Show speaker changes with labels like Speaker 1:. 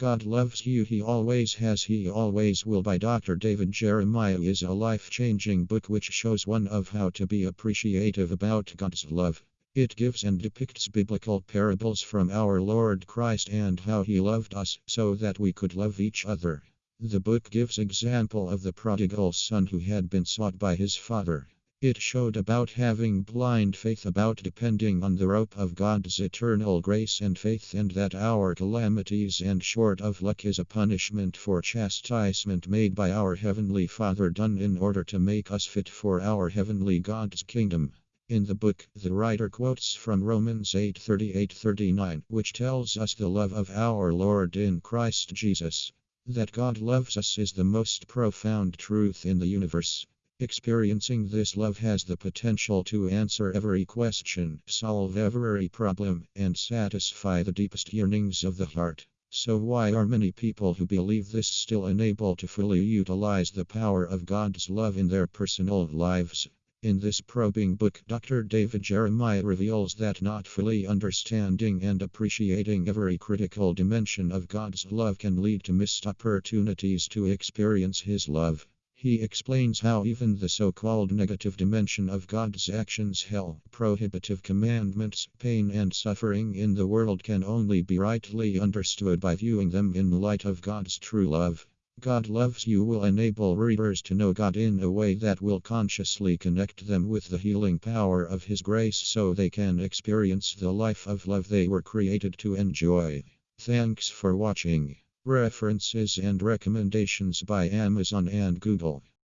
Speaker 1: God Loves You, He Always Has, He Always Will by Dr. David Jeremiah is a life changing book which shows one of how to be appreciative about God's love. It gives and depicts biblical parables from our Lord Christ and how He loved us so that we could love each other. The book gives example of the prodigal son who had been sought by his father. It showed about having blind faith, about depending on the rope of God's eternal grace and faith, and that our calamities and short of luck is a punishment for chastisement made by our Heavenly Father, done in order to make us fit for our Heavenly God's kingdom. In the book, the writer quotes from Romans 8 38 39, which tells us the love of our Lord in Christ Jesus. That God loves us is the most profound truth in the universe. Experiencing this love has the potential to answer every question, solve every problem, and satisfy the deepest yearnings of the heart. So, why are many people who believe this still unable to fully utilize the power of God's love in their personal lives? In this probing book, Dr. David Jeremiah reveals that not fully understanding and appreciating every critical dimension of God's love can lead to missed opportunities to experience His love. He explains how even the so called negative dimension of God's actions, hell, prohibitive commandments, pain, and suffering in the world can only be rightly understood by viewing them in light of God's true love. God Loves You will enable readers to know God in a way that will consciously connect them with the healing power of His grace so they can experience the life of love they were created to enjoy. Thanks for watching. References and recommendations by Amazon and Google.